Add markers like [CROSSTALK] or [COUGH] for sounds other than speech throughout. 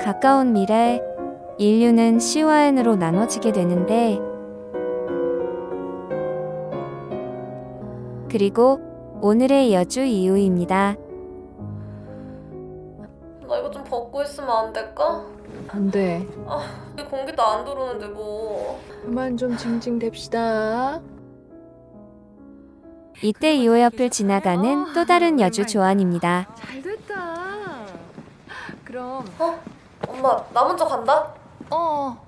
가까운 미래, 인류는 C와 N으로 나눠지게 되는데, 그리고 오늘의 여주 이유입니다. 나 이거 좀 벗고 있으면 안 될까? 안 돼. 이 공기도 안 들어오는데 뭐. 그만 좀 징징댑시다. 이때 이호 옆을 지나가는 또 다른 여주 조안입니다. 잘 됐다. 그럼 엄마, 나 먼저 간다? 어.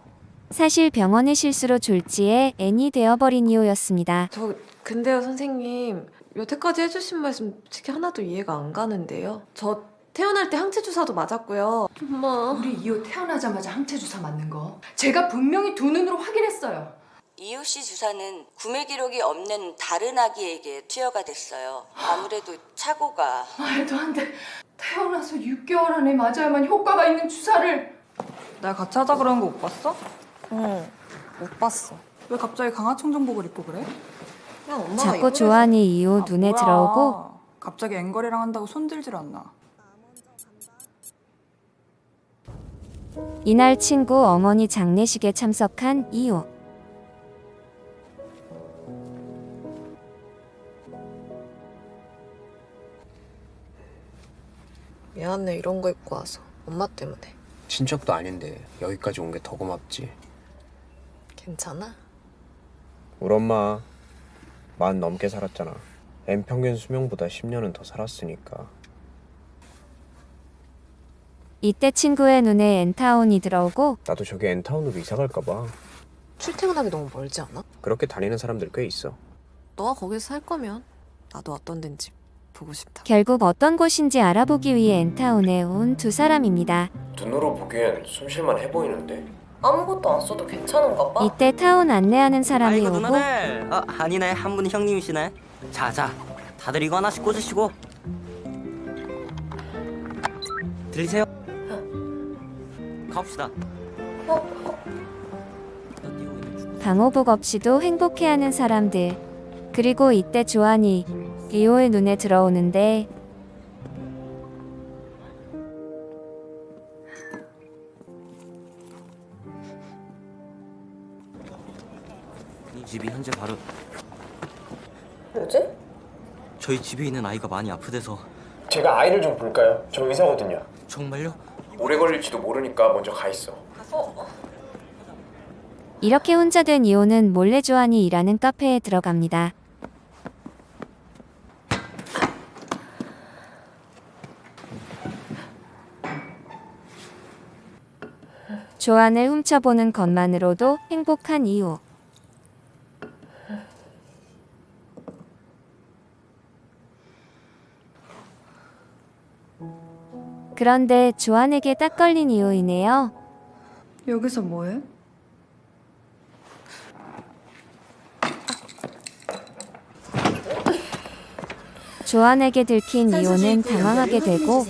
사실 병원의 실수로 졸지에 N이 되어버린 이호였습니다. 저 근데요 선생님 여태까지 해주신 말씀 솔직히 하나도 이해가 안 가는데요. 저 태어날 때 항체 주사도 맞았고요. 엄마. 우리 이호 태어나자마자 항체 주사 맞는 거 제가 분명히 두 눈으로 확인했어요. 이유 씨 주사는 구매 기록이 없는 다른 아기에게 투여가 됐어요. 아무래도 착오가 말도 안 돼. 태어나서 6개월 안에 맞아야만 효과가 있는 주사를 날 같이 하자 그러는 거 못 봤어? 응, 못 봤어. 왜 갑자기 강화청 정복을 입고 그래? 그냥 엄마가 자꾸. 조안이 이호 아, 눈에 뭐야. 들어오고 갑자기 앵거리랑 한다고 손들질 않나. 이날 친구 어머니 장례식에 참석한 이호. 미안해 이런 거 입고 와서 엄마 때문에. 친척도 아닌데 여기까지 온 게 더 고맙지. 괜찮아? 우리 엄마 만 넘게 살았잖아. 엠 평균 수명보다 10년은 더 살았으니까. 이때 친구의 눈에 N타운이 들어오고 나도 저기 엔타운으로 이사 갈까 봐. 출퇴근하기 너무 멀지 않아? 그렇게 다니는 사람들 꽤 있어. 너가 거기서 살 거면 나도 어떤 데인지 보고 싶다. 결국 어떤 곳인지 알아보기 위해 N타운에 온 두 사람입니다. 눈으로 보기엔 숨쉴만 해 보이는데. 아무것도 안 써도 괜찮은가 봐? 이때 타운 안내하는 사람이 아이고 오고 누나들 아 아니네 한 분이 형님이시네 자자 다들 이거 하나씩 꽂으시고 들리세요? 가봅시다 방호복 없이도 행복해하는 사람들. 그리고 이때 조안이 이호의 눈에 들어오는데 이 집이 현재 바로 뭐지? 저희 집에 있는 아이가 많이 아프대서 제가 아이를 좀 볼까요? 저 의사거든요. 정말요? 오래 걸릴지도 모르니까 먼저 가 있어. 이렇게 혼자 된 이호는 몰래 조안이 일하는 카페에 들어갑니다. 조안을 훔쳐보는 것만으로도 행복한 이호. 그런데 조안에게 딱 걸린 이호이네요. 여기서 뭐해? 조안에게 들킨 이호는 당황하게 되고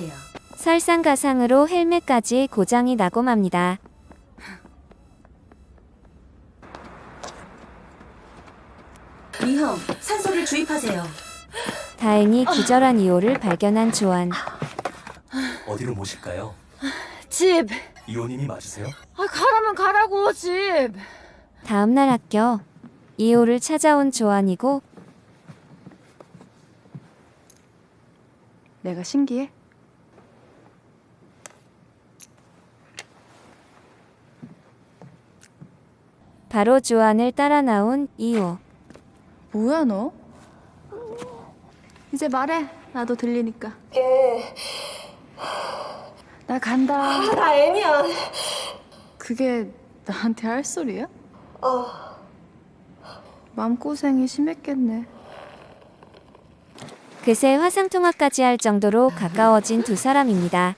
설상가상으로 헬멧까지 고장이 나고 맙니다. 위험 산소를 주입하세요. 다행히 기절한 이호를 발견한 조안. 어디로 모실까요? 집. 이호님이 맞으세요? 아 가라면 가라고 집. 다음날 학교 이호를 찾아온 조안이고 내가 신기해? 바로 조안을 따라 나온 이호. 뭐야 너? 이제 말해. 나도 들리니까. 이게 나 간다. 나 애니야. 그게 나한테 할 소리야? 어. 마음고생이 심했겠네. 그새 화상통화까지 할 정도로 가까워진 두 사람입니다.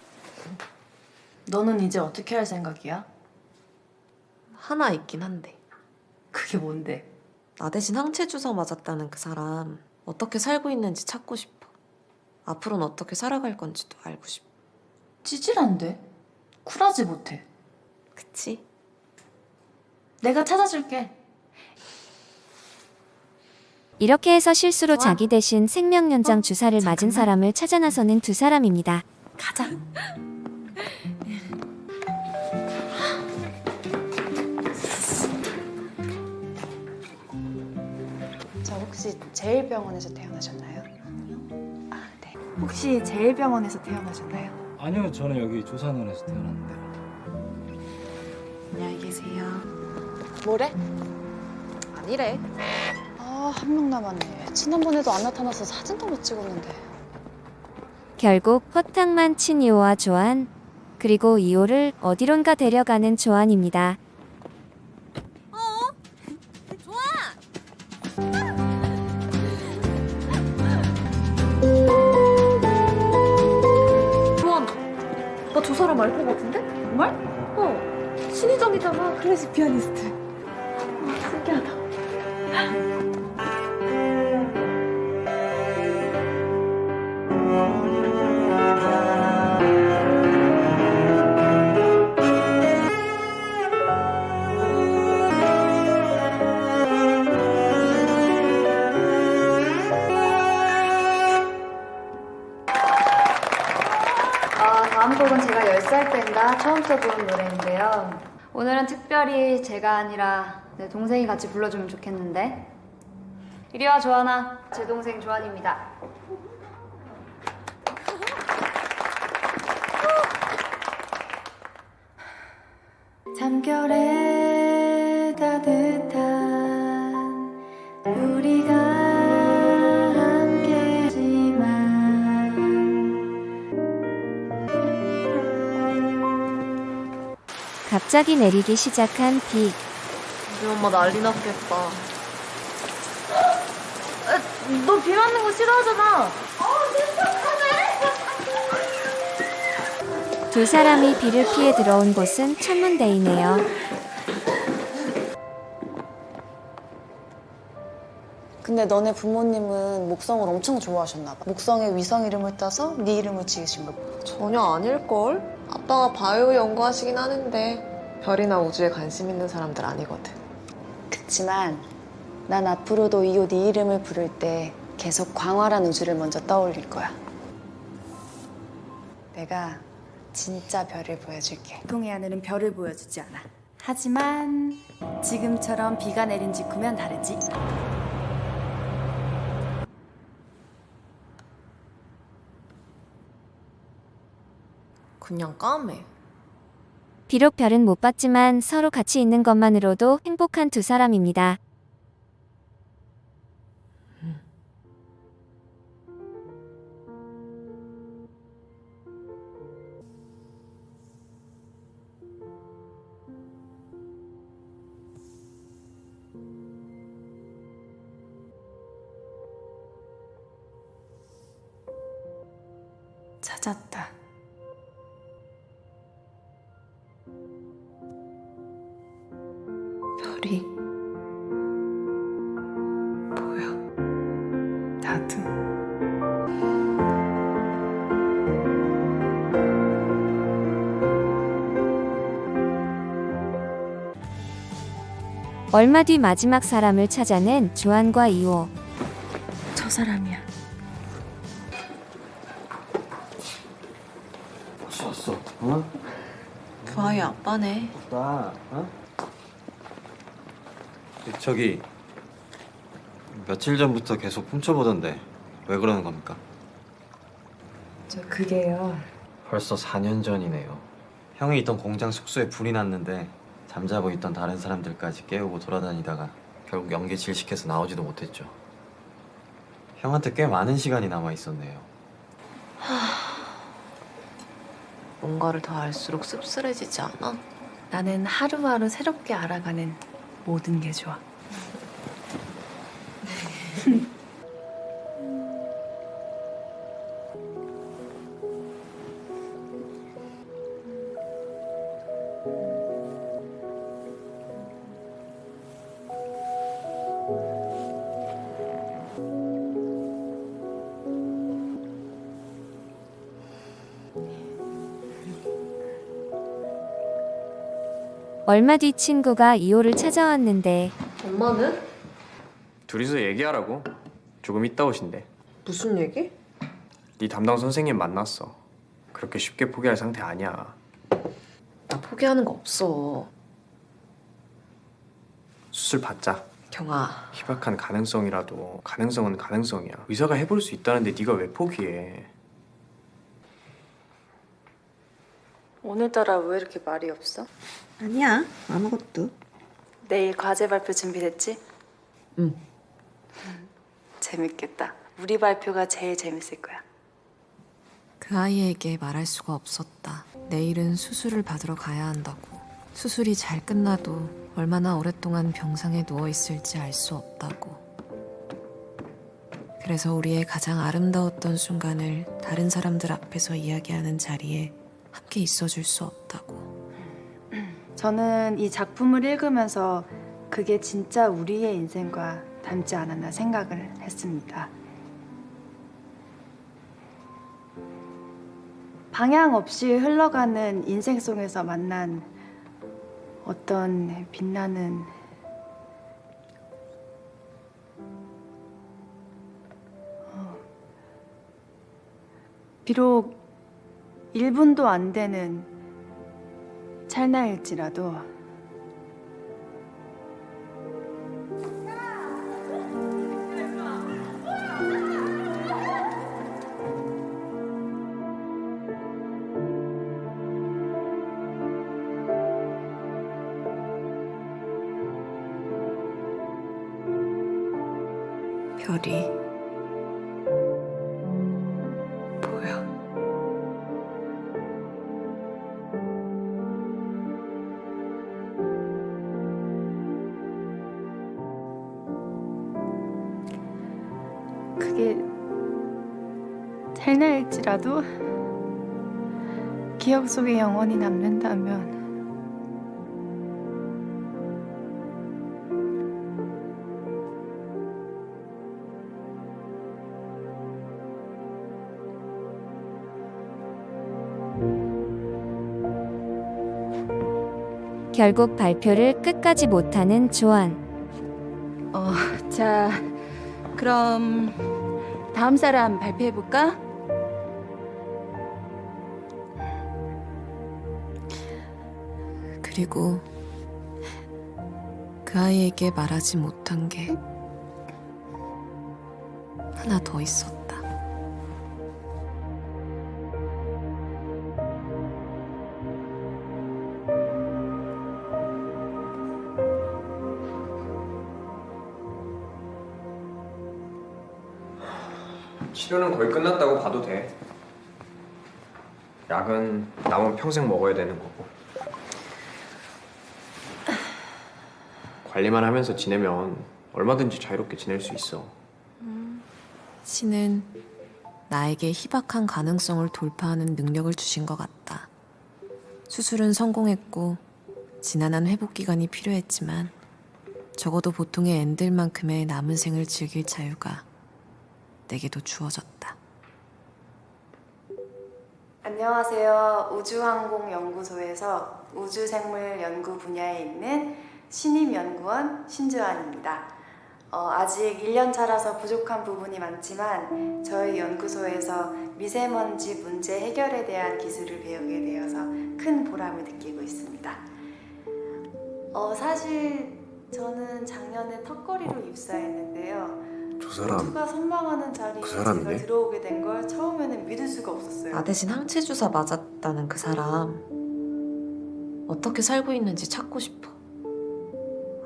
너는 이제 어떻게 할 생각이야? 하나 있긴 한데. 그게 뭔데? 나 대신 항체 주사 맞았다는 그 사람 어떻게 살고 있는지 찾고 싶어. 앞으로는 어떻게 살아갈 건지도 알고 싶어. 찌질한데? 쿨하지 못해. 그치? 내가 찾아줄게. 이렇게 해서 실수로 자기 대신 생명 연장 주사를 맞은 사람을 찾아 나서는 두 사람입니다. 가자. 혹시 제일병원에서 태어나셨나요? 아, 네. 혹시 제일병원에서 태어나셨나요? 아니요, 저는 여기 조산원에서 태어났는데. 안녕히 계세요. 뭐래? 아니래. 아, 한 명 남았네. 지난번에도 안 나타나서 사진도 못 찍었는데. 결국 허탕만 친 이호와 조한 그리고 이호를 어디론가 데려가는 조한입니다. 알것 같은데? 정말? 어. 신희정이잖아. 클래식 피아니스트. 아, 신기하다. 처음 써본 노래인데요. 오늘은 특별히 제가 아니라 내 동생이 같이 불러주면 좋겠는데. 이리 와, 조하나. 제 동생 조한입니다. 잠결에 따뜻한 우리가 갑자기 내리기 시작한 비. 우리 엄마 난리 났겠다. 너 비 맞는 거 싫어하잖아. 두 사람이 비를 피해 들어온 곳은 천문대이네요. 근데 너네 부모님은 목성을 엄청 좋아하셨나 봐. 목성의 위성 이름을 따서 네 이름을 지으신 거. 전혀 아닐걸? 아빠가 바이오 연구하시긴 하는데 별이나 우주에 관심 있는 사람들 아니거든. 그치만 난 앞으로도 이옷네 이름을 부를 때 계속 광활한 우주를 먼저 떠올릴 거야. 내가 진짜 별을 보여줄게. 보통의 하늘은 별을 보여주지 않아. 하지만 지금처럼 비가 내린 직후면 다르지. 그냥 까매. 비록 별은 못 봤지만 서로 같이 있는 것만으로도 행복한 두 사람입니다. 찾았다. 얼마 뒤 마지막 사람을 찾아낸 조한과 이호. 저 사람이야. 왔어 왔어. 어? 그 아이 아빠네. 나 어? 저기 며칠 전부터 계속 훔쳐보던데 왜 그러는 겁니까? 저 그게요. 벌써 4년 전이네요. 형이 있던 공장 숙소에 불이 났는데 잠자고 있던 다른 사람들까지 깨우고 돌아다니다가 결국 연기 질식해서 나오지도 못했죠. 형한테 꽤 많은 시간이 남아 있었네요. 뭔가를 더 알수록 씁쓸해지지 않아? 나는 하루하루 새롭게 알아가는 모든 게 좋아. [LAUGHS] 얼마 뒤 친구가 이호를 찾아왔는데 엄마는? 둘이서 얘기하라고. 조금 있다 오신대. 무슨 얘기? 네 담당 선생님 만났어. 그렇게 쉽게 포기할 상태 아니야. 나 포기하는 거 없어. 수술 받자. 경아, 희박한 가능성이라도 가능성은 가능성이야. 의사가 해볼 수 있다는데 네가 왜 포기해? 오늘따라 왜 이렇게 말이 없어? 아니야, 아무것도. 내일 과제 발표 준비됐지? 응. 재밌겠다. 우리 발표가 제일 재밌을 거야. 그 아이에게 말할 수가 없었다. 내일은 수술을 받으러 가야 한다고. 수술이 잘 끝나도 얼마나 오랫동안 병상에 누워 있을지 알 수 없다고. 그래서 우리의 가장 아름다웠던 순간을 다른 사람들 앞에서 이야기하는 자리에 함께 있어줄 수 없다고. 저는 이 작품을 읽으면서 그게 진짜 우리의 인생과 닮지 않았나 생각을 했습니다. 방향 없이 흘러가는 인생 속에서 만난 어떤 빛나는 어, 비록 1분도 안 되는 찰나일지라도 별이 보여. 그게 찰나일지라도 기억 속에 영원히 남는다면 결국 발표를 끝까지 못하는 조안. 어, 자, 그럼 다음 사람 발표해 볼까? 그리고 그 아이에게 말하지 못한 게 하나 더 있었다. 치료는 거의 끝났다고 봐도 돼. 약은 남은 평생 먹어야 되는 거고. 관리만 하면서 지내면 얼마든지 자유롭게 지낼 수 있어. 신은 나에게 희박한 가능성을 돌파하는 능력을 주신 것 같다. 수술은 성공했고 지난한 회복 기간이 필요했지만 적어도 보통의 앤들만큼의 남은 생을 즐길 자유가 내게도 주어졌다. 안녕하세요. 우주항공연구소에서 우주생물 연구 분야에 있는 신임연구원 신주환입니다. 어, 아직 1년 차라서 부족한 부분이 많지만 저희 연구소에서 미세먼지 문제 해결에 대한 기술을 배우게 되어서 큰 보람을 느끼고 있습니다. 어, 사실 저는 작년에 턱걸이로 입사했는데요. 저 사람 모두가 선망하는 자리에 그? 제가 들어오게 된 걸 처음에는 믿을 수가 없었어요. 나 대신 항체 주사 맞았다는 그 사람 어떻게 살고 있는지 찾고 싶어.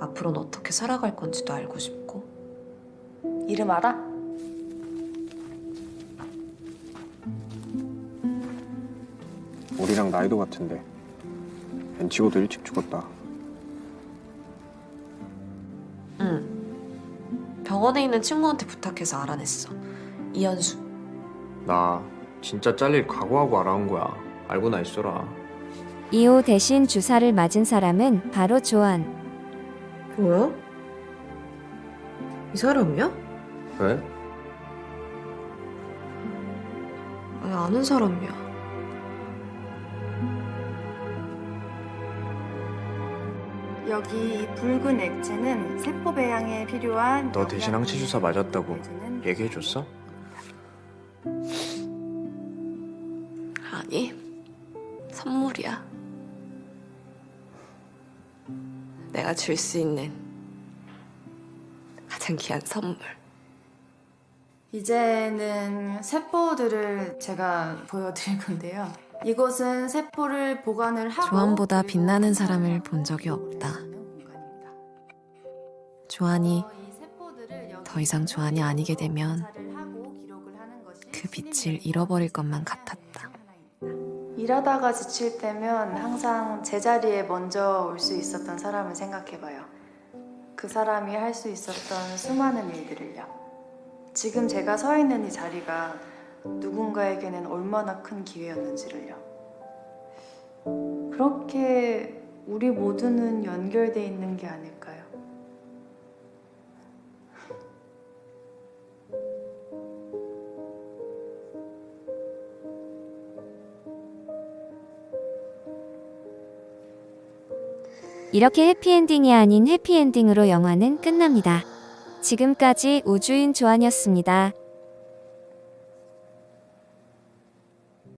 앞으로는 어떻게 살아갈 건지도 알고 싶고. 이름 알아? 우리랑 나이도 같은데. 벤치고도 일찍 죽었다. 병원에 있는 친구한테 부탁해서 알아냈어. 이현수. 나 진짜 잘릴 각오하고 알아온 거야. 알고나 있어라. 이호 대신 주사를 맞은 사람은 바로 조안. 뭐야? 이 사람이야? 왜? 아니, 아는 사람이야. 여기 이 붉은 액체는 세포 배양에 필요한 너 대신 항체 주사 맞았다고 얘기해줬어? 아니, 선물이야. 내가 줄 수 있는 가장 귀한 선물. 이제는 세포들을 제가 보여드릴 건데요. 이곳은 세포를 보관을 하고 조안보다 빛나는 사람을 본 적이 없다. 조안이 더 이상 조안이 아니게 되면 그 빛을 잃어버릴 것만 같았다. 일하다가 지칠 때면 항상 제자리에 먼저 올 수 있었던 사람을 생각해봐요. 그 사람이 할 수 있었던 수많은 일들을요. 지금 제가 서 있는 이 자리가 누군가에게는 얼마나 큰 기회였는지를요. 그렇게 우리 모두는 연결돼 있는 게 아닐까요? 이렇게 해피엔딩이 아닌 해피엔딩으로 영화는 끝납니다. 지금까지 우주인 조안이었습니다.